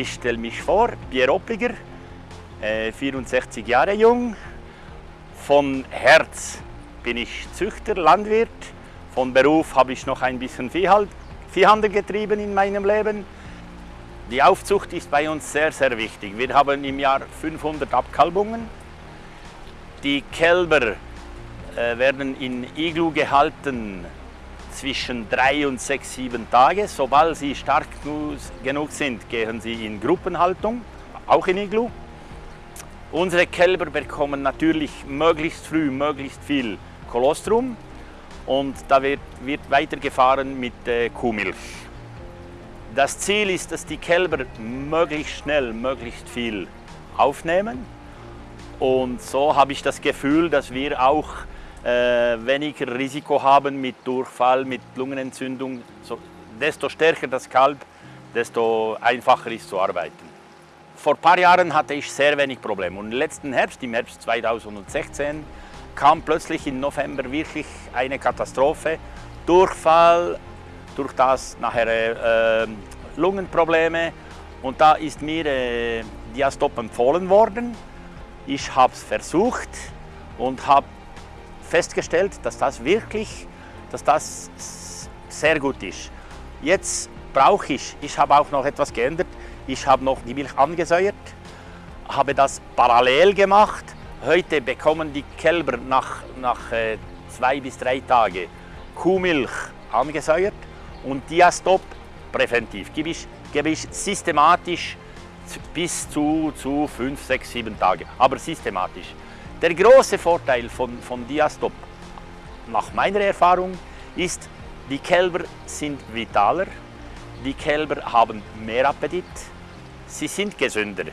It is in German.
Ich stelle mich vor, Pierre Oppliger, äh, 64 Jahre jung. Von Herz bin ich Züchter, Landwirt. Von Beruf habe ich noch ein bisschen Viehhandel getrieben in meinem Leben. Die Aufzucht ist bei uns sehr, sehr wichtig. Wir haben im Jahr 500 Abkalbungen. Die Kälber äh, werden in Iglu gehalten zwischen drei und sechs, sieben Tage. Sobald sie stark genug sind, gehen sie in Gruppenhaltung, auch in Iglu. Unsere Kälber bekommen natürlich möglichst früh möglichst viel Kolostrum und da wird, wird weitergefahren mit äh, Kuhmilch. Das Ziel ist, dass die Kälber möglichst schnell möglichst viel aufnehmen und so habe ich das Gefühl, dass wir auch weniger Risiko haben mit Durchfall, mit Lungenentzündung. So, desto stärker das Kalb, desto einfacher ist zu arbeiten. Vor ein paar Jahren hatte ich sehr wenig Probleme und letzten Herbst, im Herbst 2016, kam plötzlich im November wirklich eine Katastrophe. Durchfall, durch das nachher äh, Lungenprobleme und da ist mir äh, Diastop empfohlen worden. Ich habe es versucht und habe festgestellt, dass das wirklich, dass das sehr gut ist. Jetzt brauche ich, ich habe auch noch etwas geändert, ich habe noch die Milch angesäuert, habe das parallel gemacht. Heute bekommen die Kälber nach, nach äh, zwei bis drei Tagen Kuhmilch angesäuert und Diastop präventiv. Gebe ich, gebe ich systematisch bis zu, zu fünf, sechs, sieben Tage, aber systematisch. Der große Vorteil von, von Diastop, nach meiner Erfahrung, ist, die Kälber sind vitaler, die Kälber haben mehr Appetit, sie sind gesünder.